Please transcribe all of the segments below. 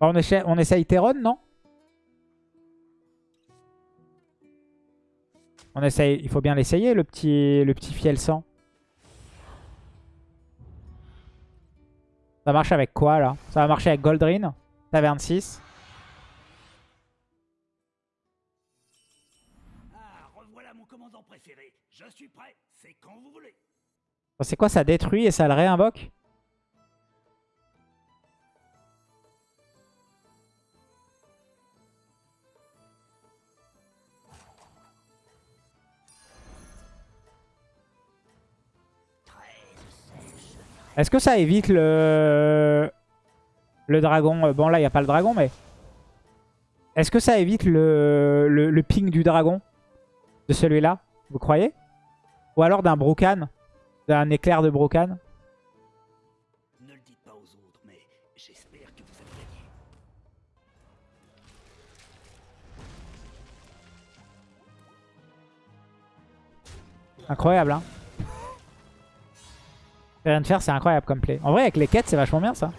On, essaie, on essaye Terron, non? On essaye, il faut bien l'essayer, le petit, le petit fiel sang. Ça marche avec quoi, là? Ça va marcher avec Goldrin, Taverne 6. Ah, revoilà mon commandant préféré. Je suis prêt. C'est quand vous voulez. C'est quoi, ça détruit et ça le réinvoque? Est-ce que ça évite le... Le dragon? Bon là il n'y a pas le dragon mais... Est-ce que ça évite le... le, le ping du dragon? De celui-là Vous croyez? Ou alors d'un Brocan D'un éclair de Brocan Ne le Rien de faire c'est incroyable comme play. En vrai avec les quêtes c'est vachement bien ça.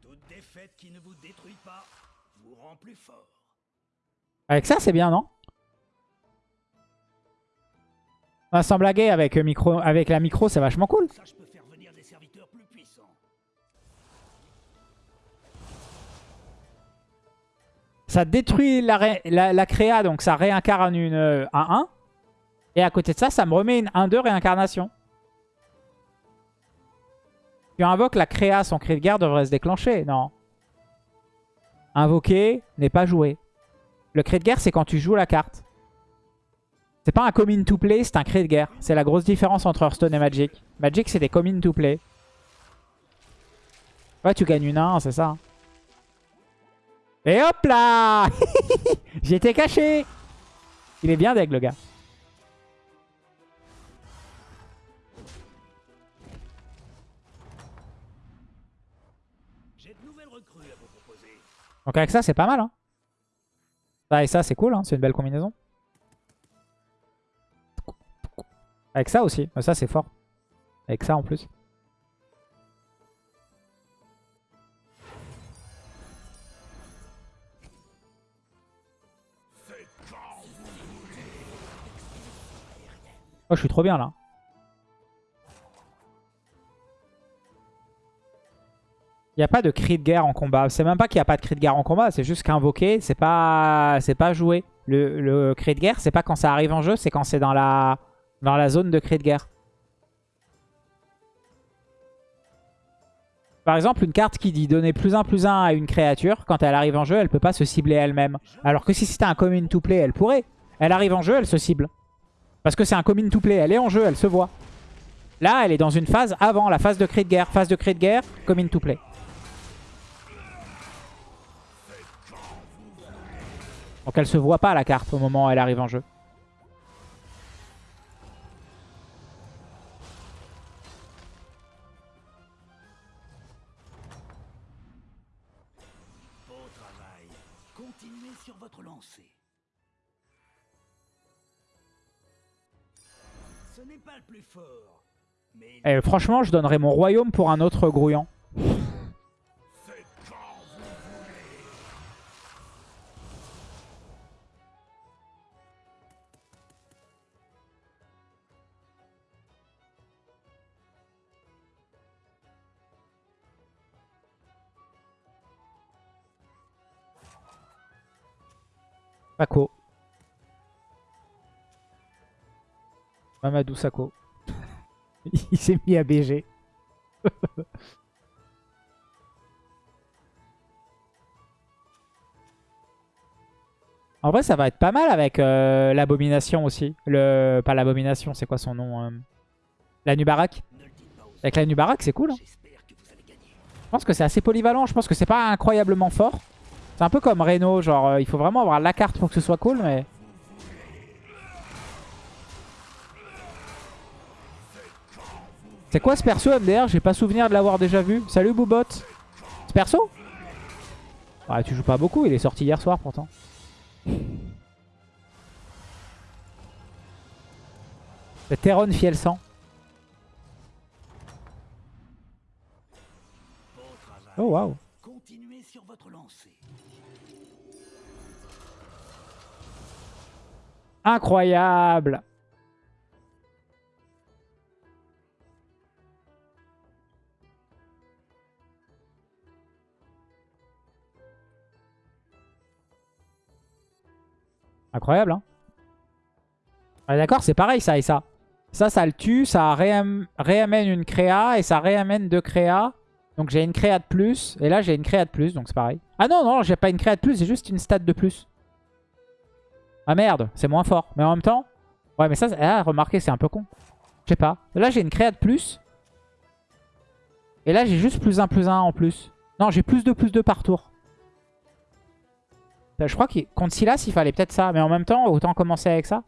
Toute défaite qui ne vous détruit pas vous rend plus fort. Avec ça c'est bien non? Ah, Sans blaguer avec, euh, micro, avec la micro c'est vachement cool. Ça, je peux faire venir des serviteurs plus puissants. Ça détruit la, ré- la, la créa, donc ça réincarne une euh, 1-1. Et à côté de ça, ça me remet une 1-2 réincarnation. Tu invoques la créa, son cri de guerre devrait se déclencher. Non. Invoquer n'est pas joué. Le cri de guerre, c'est quand tu joues la carte. C'est pas un come in to play, c'est un cri de guerre. C'est la grosse différence entre Hearthstone et Magic. Magic, c'est des come in to play. Ouais, tu gagnes une 1, c'est ça. Et hop là J'étais caché Il est bien deg le gars. Donc avec ça c'est pas mal. Hein. Ça et ça c'est cool, hein. c'est une belle combinaison. Avec ça aussi, Mais ça c'est fort. Avec ça en plus. Oh je suis trop bien là. Il n'y a pas de cri de guerre en combat. C'est même pas qu'il n'y a pas de cri de guerre en combat. C'est juste qu'invoquer, c'est pas c'est pas joué. Le, cri de guerre, c'est pas quand ça arrive en jeu, c'est quand c'est dans la, dans la zone de cri de guerre. Par exemple, une carte qui dit donner plus 1 plus 1 à une créature, quand elle arrive en jeu, elle peut pas se cibler elle-même. Alors que si c'était un commune to play, elle pourrait. Elle arrive en jeu, elle se cible. Parce que c'est un commune to play, elle est en jeu, elle se voit. Là, elle est dans une phase avant la phase de cri de guerre. Phase de cri de guerre, commune to play. Donc elle se voit pas la carte au moment où elle arrive en jeu. Beau travail. Continuez sur votre lancée. Ce n'est pas le plus fort. Mais il Et franchement, je donnerais mon royaume pour un autre grouillant. Sako. Mamadou Sako. Il s'est mis à BG. en vrai, ça va être pas mal avec euh, l'abomination aussi. Pas l'abomination, c'est quoi son nom euh, La Nubarak? Avec la Nubarak, c'est cool. hein. Je pense que c'est assez polyvalent. Je pense que c'est pas incroyablement fort. C'est un peu comme Reno. Genre, euh, il faut vraiment avoir la carte pour que ce soit cool, mais... C'est quoi ce perso MDR J'ai pas souvenir de l'avoir déjà vu. Salut Boubot. Ce perso? Ouais, tu joues pas beaucoup. Il est sorti hier soir pourtant. C'est Teron Fiel 100. waouh. Incroyable Incroyable, hein Ouais, D'accord, c'est pareil ça et ça. Ça, ça le tue, ça réam- réamène une créa et ça réamène deux créas. Donc j'ai une créa de plus. Et là, j'ai une créa de plus, donc c'est pareil. Ah non, non, j'ai pas une créa de plus, j'ai juste une stat de plus. Ah merde, c'est moins fort. Mais en même temps... Ouais, mais ça, ah, remarquez, c'est un peu con. Je sais pas. Là, j'ai une créa de plus. Et là, j'ai juste plus 1, plus 1 en plus. Non, j'ai plus 2, plus 2 par tour. Euh, Je crois que contre Silas, il fallait peut-être ça. Mais en même temps, autant commencer avec ça.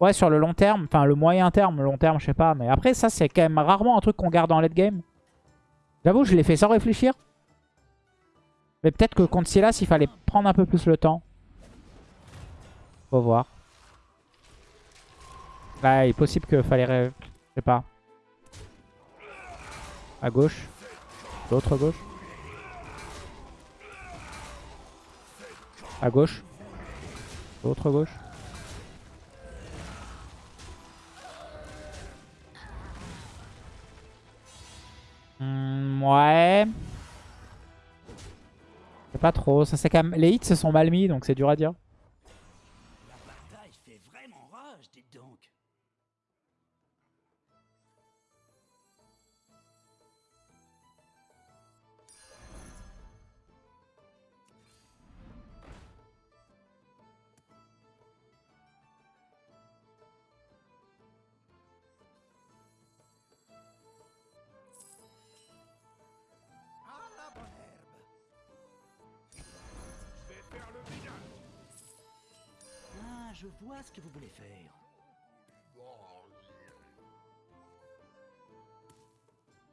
Ouais, sur le long terme. Enfin, le moyen terme. Le long terme, je sais pas. Mais après, ça, c'est quand même rarement un truc qu'on garde en late game. J'avoue, je l'ai fait sans réfléchir. Mais peut-être que contre Silas, il fallait prendre un peu plus le temps. Faut voir. Bah, il est possible qu'il fallait... Je sais pas. À gauche. L'autre gauche. À gauche. L'autre gauche. Ouais. C'est pas trop. Ça, c'est quand même... Les hits se sont mal mis, donc c'est dur à dire.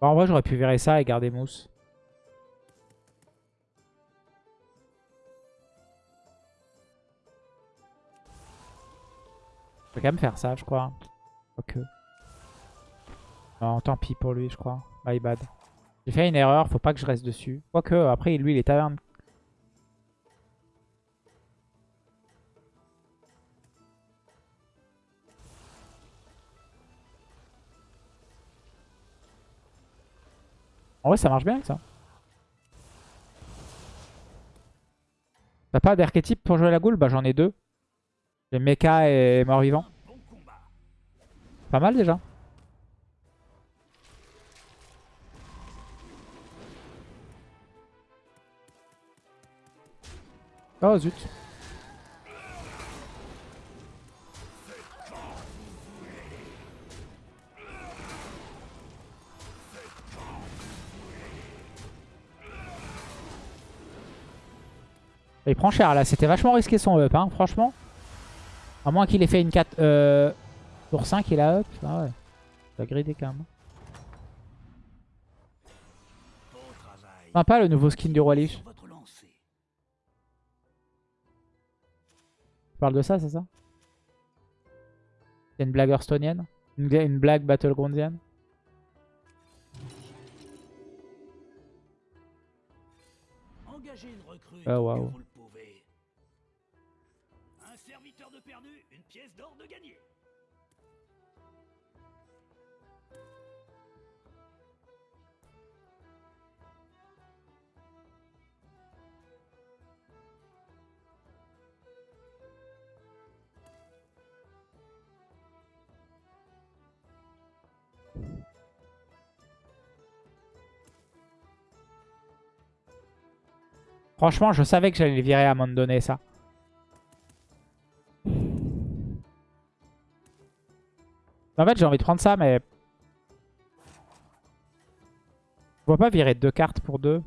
Bon, en vrai, j'aurais pu virer ça et garder Mousse. Je vais quand même faire ça, je crois. Ok. Non, tant pis pour lui, je crois. My bad. J'ai fait une erreur, faut pas que je reste dessus. Quoique, après, lui, il est taverne. En vrai, ça marche bien, ça. T'as pas d'archétype pour jouer la goule? Bah, j'en ai deux. J'ai Mecha et Mort-Vivant. Pas mal déjà. Oh zut. Il prend cher là, c'était vachement risqué son up, hein, franchement. À moins qu'il ait fait une 4... Euh... Tour 5, il a up. Ah ouais. Il a gridé quand même. Sympa le nouveau skin du Roi Lich. Tu parles de ça, c'est ça? C'est une blague hearthstonienne? Une, blague battlegroundienne? Engagez une Franchement, je savais que j'allais le virer à un moment donné, ça. En fait, j'ai envie de prendre ça, mais... Je vois pas virer deux cartes pour deux.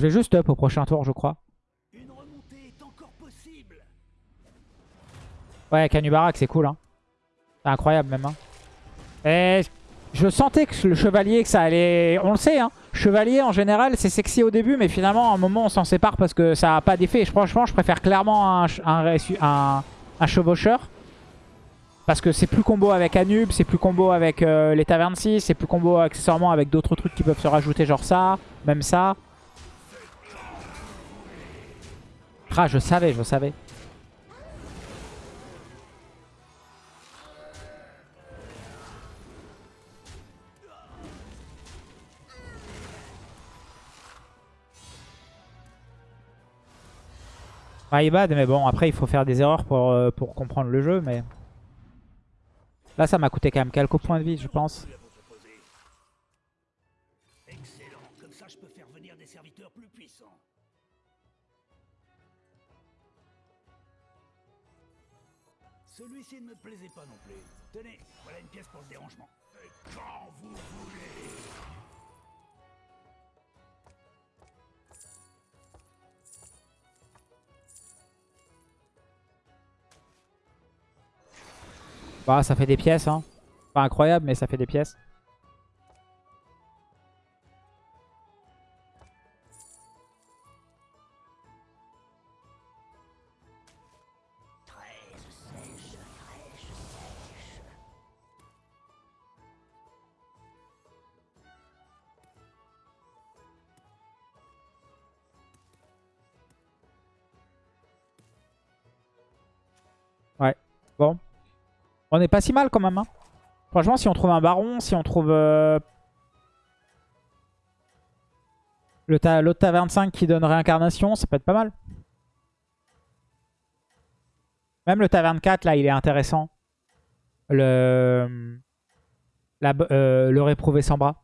Je vais juste up au prochain tour, je crois. Une est encore. Ouais, Canubarak, c'est cool. Hein. C'est incroyable même. Hein. Et... Je sentais que le chevalier, que ça allait... On le sait, hein. Chevalier, en général, c'est sexy au début, mais finalement, à un moment, on s'en sépare parce que ça n'a pas d'effet. Franchement, je préfère clairement un, un chevaucheur. Parce que c'est plus combo avec Anub, c'est plus combo avec euh, les tavernes 6, c'est plus combo accessoirement avec d'autres trucs qui peuvent se rajouter, genre ça, même ça. Ah, je savais, je savais. Il bad, mais bon, après, il faut faire des erreurs pour, euh, pour comprendre le jeu, mais... Là, ça m'a coûté quand même quelques points de vie, je pense. Celui-ci ne me plaisait pas non plus. Tenez, voilà une pièce pour le dérangement. Et quand vous voulez. Bah, ça fait des pièces, hein. Pas incroyable, mais ça fait des pièces. On est pas si mal quand même. Hein. Franchement, si on trouve un baron, si on trouve... Euh... L'autre ta taverne 5 qui donne réincarnation, ça peut être pas mal. Même le taverne 4, là, il est intéressant. Le... Euh, le réprouvé sans bras.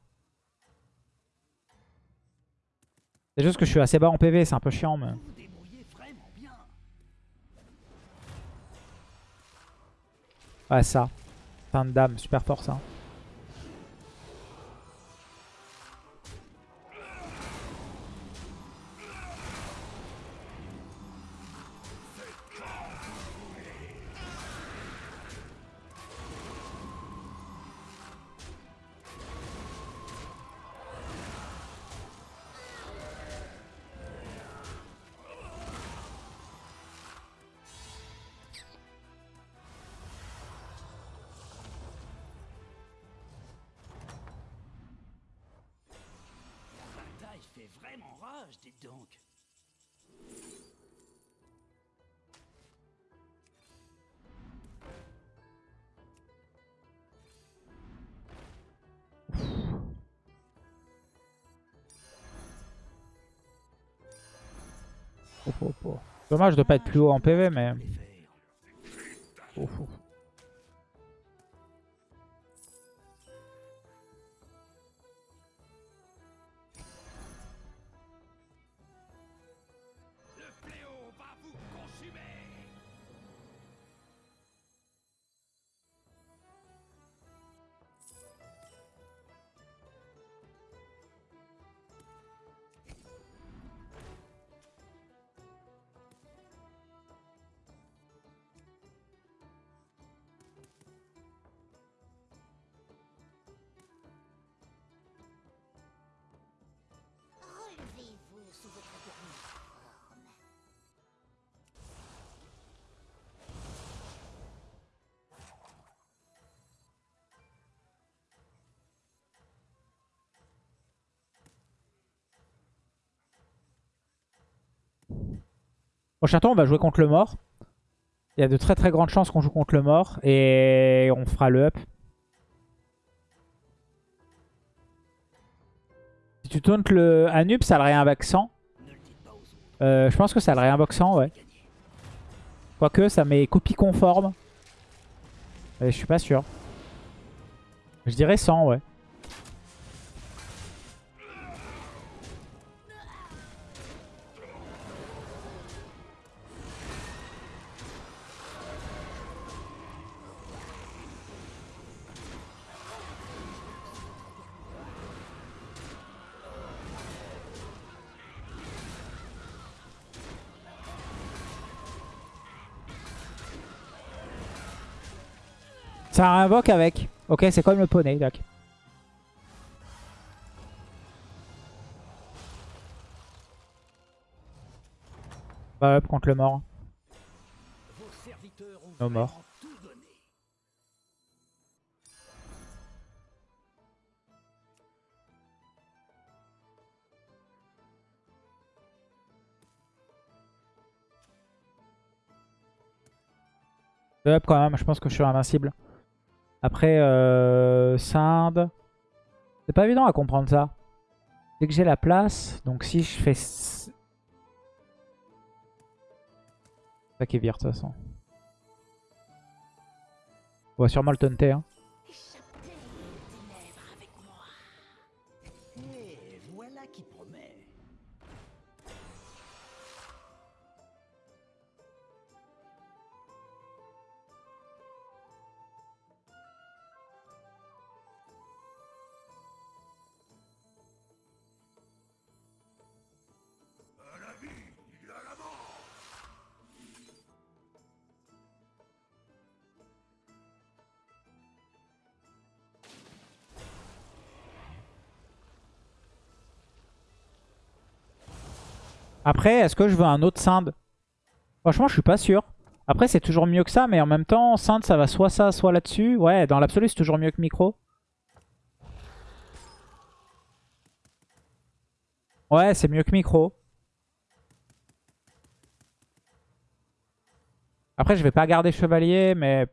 C'est juste que je suis assez bas en PV, c'est un peu chiant. Mais... Ouais, ça. Fin de dame, super fort ça. Dommage de pas être plus haut en PV, mais... Prochain tour, on va jouer contre le mort. Il y a de très très grandes chances qu'on joue contre le mort. Et on fera le up. Si tu tauntes le Anub, ça le réinvoque 100. Ne le dites pas aux autres. Euh, je pense que ça le réinvoque 100, ouais. Quoique, ça met copie conforme. Mais je suis pas sûr. Je dirais 100, ouais. Ça invoque avec. Ok, c'est comme le poney, d'accord. Bah up contre le mort. Nos morts. Up quand même, je pense que je suis invincible. Après, euh, Sinde. C'est pas évident à comprendre ça. Dès que j'ai la place, donc si je fais... Ça qui vire de toute façon. On va sûrement le taunter. Hein. Après, est-ce que je veux un autre Sinde Franchement, je suis pas sûr. Après, c'est toujours mieux que ça, mais en même temps, Sinde, ça va soit ça, soit là-dessus. Ouais, dans l'absolu, c'est toujours mieux que Micro. Ouais, c'est mieux que Micro. Après, je vais pas garder Chevalier, mais...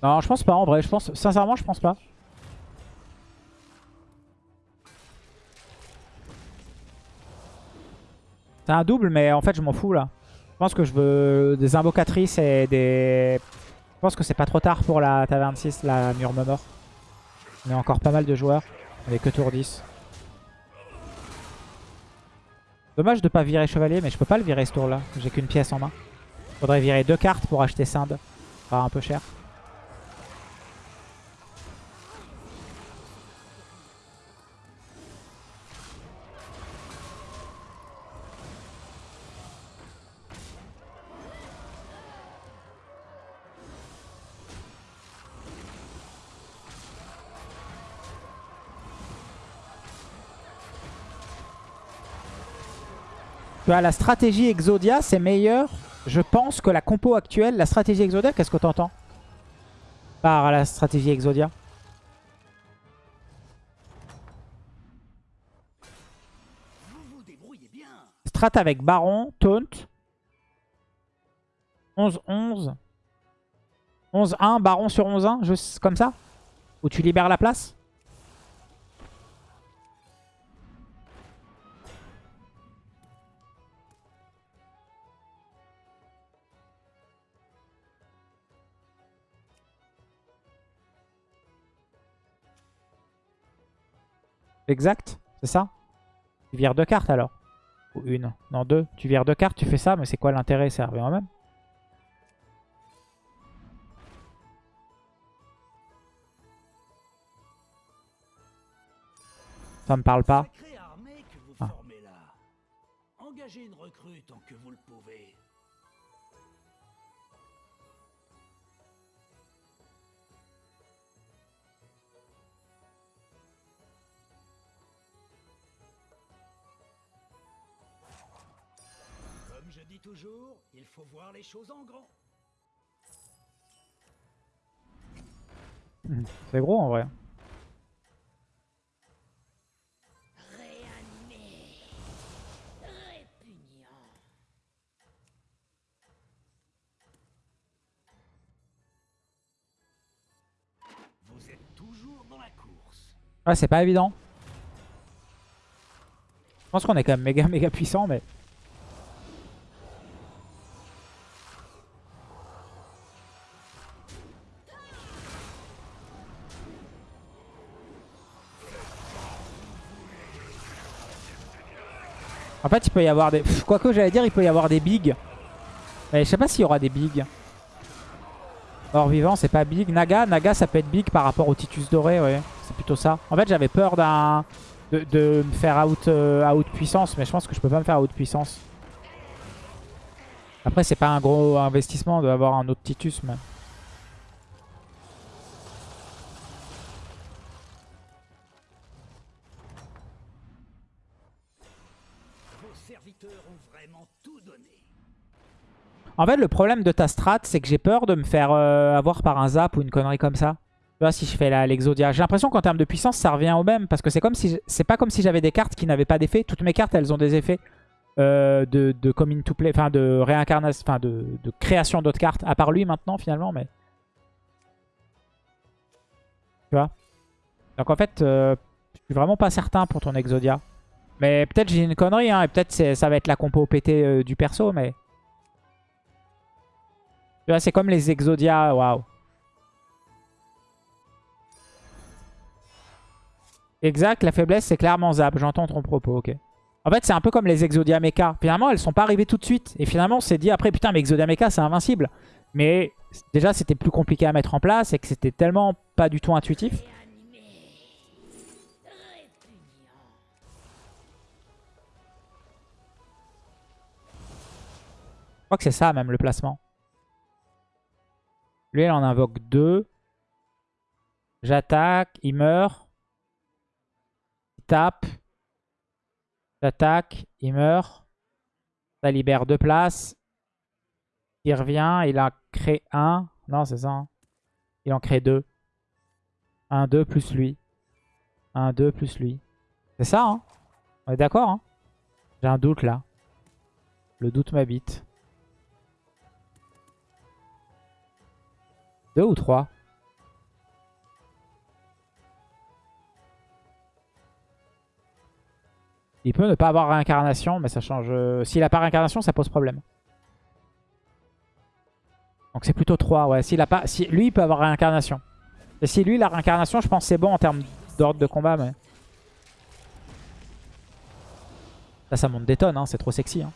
Non, je pense pas, en vrai. Je pense... Sincèrement, je pense pas. C'est un double, mais en fait, je m'en fous, là. Je pense que je veux des invocatrices et des... Je pense que c'est pas trop tard pour la taverne 6, la Murmure. On a encore pas mal de joueurs. Avec que tour 10. Dommage de pas virer chevalier, mais je peux pas le virer ce tour-là. J'ai qu'une pièce en main. Faudrait virer deux cartes pour acheter. Ça va un peu cher. Vois, la stratégie Exodia, c'est meilleur, je pense, que la compo actuelle. La stratégie Exodia, qu'est-ce que t'entends Par la stratégie Exodia? Strat avec Baron, Taunt. 11-11. 11-1, Baron sur 11-1, juste comme ça? Où tu libères la place? Exact, c'est ça Tu vires deux cartes alors Ou une Non, deux. Tu vires deux cartes, tu fais ça, mais c'est quoi l'intérêt Ça revient même? Ça me parle pas. Dis toujours, il faut voir les choses en grand. C'est gros en vrai. Vous êtes toujours dans la course. Ouais, c'est pas évident. Je pense qu'on est quand même méga méga puissant, mais... fait, il peut y avoir des... Quoique, j'allais dire, il peut y avoir des bigs. Mais je sais pas s'il y aura des bigs. Or vivant, c'est pas big. Naga, Naga, ça peut être big par rapport au Titus doré, ouais. C'est plutôt ça. En fait, j'avais peur d'un de, de me faire out, euh, out puissance, mais je pense que je peux pas me faire out puissance. Après, c'est pas un gros investissement d'avoir un autre Titus, mais... En fait, le problème de ta strat, c'est que j'ai peur de me faire euh, avoir par un zap ou une connerie comme ça. Tu vois, si je fais l'Exodia. J'ai l'impression qu'en termes de puissance, ça revient au même. Parce que c'est comme si pas comme si j'avais des cartes qui n'avaient pas d'effet. Toutes mes cartes, elles ont des effets euh, de, de come into play, enfin de réincarnation, enfin de, de création d'autres cartes. À part lui maintenant, finalement. Tu vois? Donc en fait, euh, je suis vraiment pas certain pour ton Exodia. Mais peut-être j'ai une connerie, hein, et peut-être ça va être la compo euh, du perso, mais... Tu vois, c'est comme les Exodia, waouh. Exact, la faiblesse c'est clairement Zap, j'entends ton propos, ok. En fait c'est un peu comme les Exodia Mecha. Finalement elles sont pas arrivées tout de suite. Et finalement on s'est dit après putain mais Exodia Mecha c'est invincible. Mais déjà c'était plus compliqué à mettre en place et que c'était tellement pas du tout intuitif. Je crois que c'est ça même le placement. Lui il en invoque deux. J'attaque, il meurt. Il tape. J'attaque, il meurt. Ça libère deux places. Il revient, il en crée un. Non, c'est ça. hein. Il en crée deux. Un, deux plus lui. Un, deux plus lui. C'est ça, hein On est d'accord, hein J'ai un doute là. Le doute m'habite. Ou trois Il peut ne pas avoir réincarnation, mais ça change... euh, S'il a pas réincarnation, ça pose problème. Donc c'est plutôt 3, ouais. S'il a pas... Si... Lui, il peut avoir réincarnation. Et si lui, la réincarnation, je pense c'est bon en termes d'ordre de combat, mais... Ça monte des tonnes, hein. c'est trop sexy. Hein.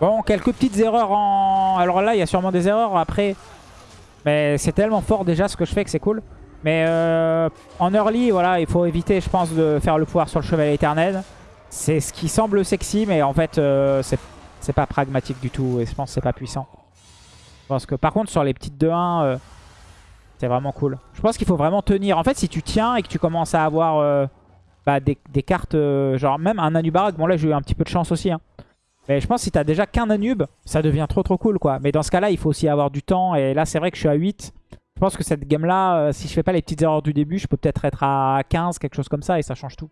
Bon, quelques petites erreurs en... Alors là, il y a sûrement des erreurs après. Mais c'est tellement fort déjà ce que je fais que c'est cool. Mais euh, en early, voilà, il faut éviter, je pense, de faire le pouvoir sur le chevalier éternel. C'est ce qui semble sexy, mais en fait, euh, c'est pas pragmatique du tout. Et je pense que c'est pas puissant. Pense que par contre, sur les petites 2-1, euh, c'est vraiment cool. Je pense qu'il faut vraiment tenir. En fait, si tu tiens et que tu commences à avoir euh, bah, des, des cartes, genre même un Anubarak, bon là j'ai eu un petit peu de chance aussi. Hein. Mais je pense que si t'as déjà qu'un Anub, ça devient trop trop cool quoi. Mais dans ce cas-là, il faut aussi avoir du temps. Et là, c'est vrai que je suis à 8. Je pense que cette game-là, euh, si je fais pas les petites erreurs du début, je peux peut-être être à 15, quelque chose comme ça, et ça change tout.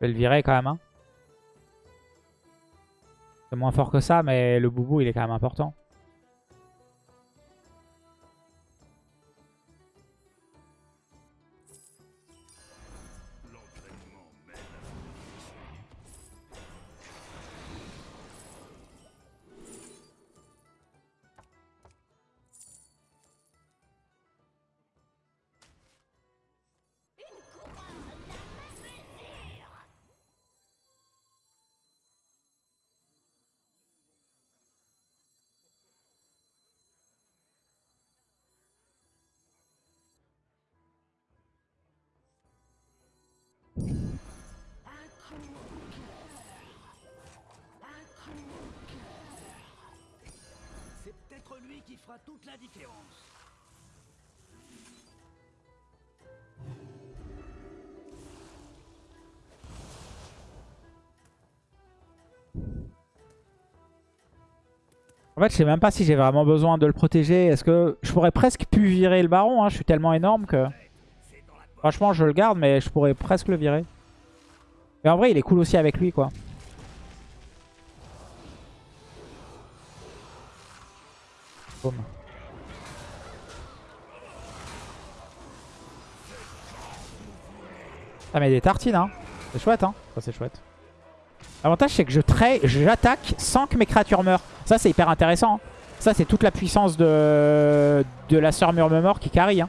Je vais le virer quand même. hein. C'est moins fort que ça, mais le boubou, il est quand même important. En fait, je sais même pas si j'ai vraiment besoin de le protéger. Est-ce que je pourrais presque plus virer le baron hein? Je suis tellement énorme que... Franchement, je le garde, mais je pourrais presque le virer. Mais en vrai, il est cool aussi avec lui, quoi. Boum. Ça met des tartines, hein. C'est chouette, hein. Ça, c'est chouette. L'avantage, c'est que je j'attaque sans que mes créatures meurent. Ça, c'est hyper intéressant. hein. Ça, c'est toute la puissance de, de la sœur Murmure qui carry. Hein.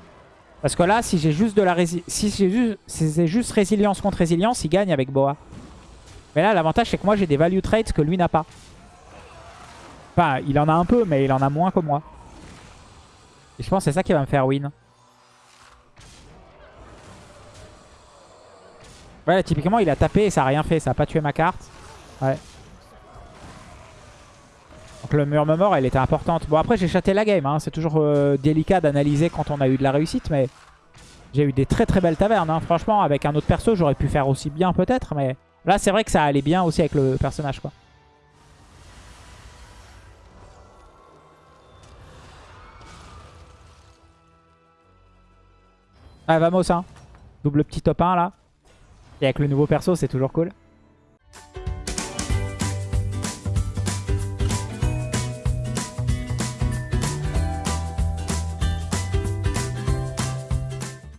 Parce que là, si j'ai juste de la rési si j'ai juste, si c'est juste résilience contre résilience, il gagne avec Boa. Mais là, l'avantage, c'est que moi, j'ai des value traits que lui n'a pas. Enfin, il en a un peu, mais il en a moins que moi. Et je pense que c'est ça qui va me faire win. Ouais, typiquement, il a tapé et ça a rien fait. Ça a pas tué ma carte. Ouais. Donc le murmure, elle était importante. Bon, après, j'ai chaté la game. Hein. C'est toujours euh, délicat d'analyser quand on a eu de la réussite, mais j'ai eu des très très belles tavernes. Hein. Franchement, avec un autre perso, j'aurais pu faire aussi bien peut-être, mais là, c'est vrai que ça allait bien aussi avec le personnage, quoi. Ah, vamos, hein. Double petit top 1, là. Et avec le nouveau perso, c'est toujours cool.